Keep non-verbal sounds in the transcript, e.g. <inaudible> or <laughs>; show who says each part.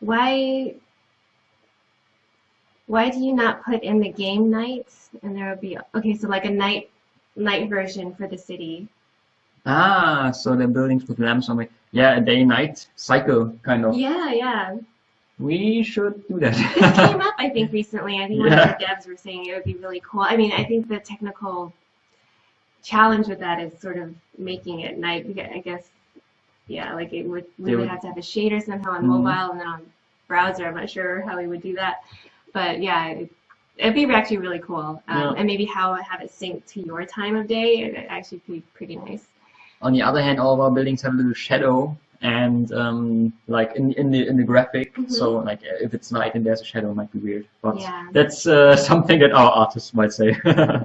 Speaker 1: why why do you not put in the game nights? And there would be okay so like a night night version for the city.
Speaker 2: Ah, so the buildings with lamps on it. Yeah, a day-night cycle, kind of.
Speaker 1: yeah yeah.
Speaker 2: We should do
Speaker 1: this
Speaker 2: that.
Speaker 1: came <laughs> up i think recently. I think one of the devs were saying it would be really cool. I mean i think the technical challenge with that is sort of making it night i guess yeah like it would we would
Speaker 2: would-
Speaker 1: have to have a shader somehow on
Speaker 2: Mhm.
Speaker 1: mobile and then on browser i'm not sure how we would do that but yeah it, it'd be actually really cool um,
Speaker 2: Yeah.
Speaker 1: and maybe how have it sync to your time of day it would actually be pretty nice
Speaker 2: On the other hand, all of our buildings have a little shadow and um, like in in the in the graphic.
Speaker 1: Mhm.
Speaker 2: So like if it's night and there's a shadow, it might be weird. But
Speaker 1: Yeah.
Speaker 2: that's uh, <laughs> something that our artists might say. <laughs>